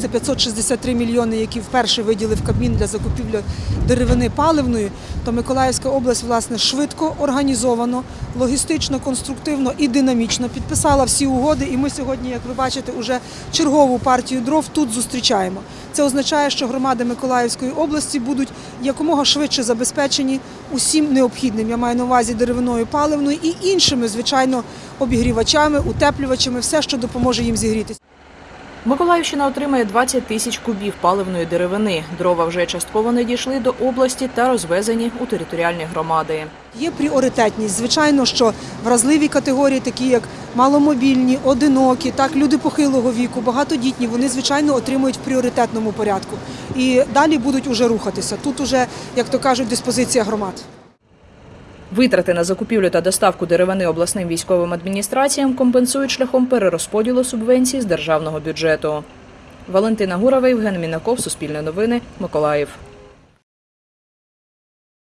це 563 мільйони, які вперше виділив Кабмін для закупівлі деревини паливної, то Миколаївська область власне швидко, організовано, логістично, конструктивно і динамічно підписала всі угоди. І ми сьогодні, як ви бачите, уже чергову партію дров тут зустрічаємо. Це означає, що громади Миколаївської області будуть якомога швидше забезпечені усім необхідним. Я маю на увазі деревиною паливною і іншими, звичайно, обігрівачами, утеплювачами, все, що допоможе їм зігрітися. Миколаївщина отримає 20 тисяч кубів паливної деревини. Дрова вже частково не дійшли до області та розвезені у територіальні громади. Є пріоритетність. Звичайно, що вразливі категорії, такі як маломобільні, одинокі, так люди похилого віку, багатодітні, вони звичайно отримують в пріоритетному порядку. І далі будуть уже рухатися. Тут уже, як то кажуть, диспозиція громад. Витрати на закупівлю та доставку деревини обласним військовим адміністраціям компенсують шляхом перерозподілу субвенцій з державного бюджету. Валентина Гурова, Євген Мінаков, Суспільне новини, Миколаїв.